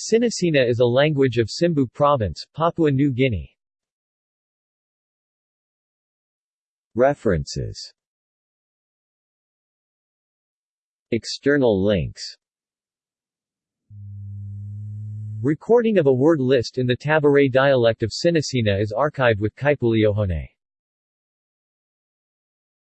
Sinasina is a language of Simbu Province, Papua New Guinea. References External links Recording of a word list in the Tabare dialect of Sinasina is archived with Kaipuleohone.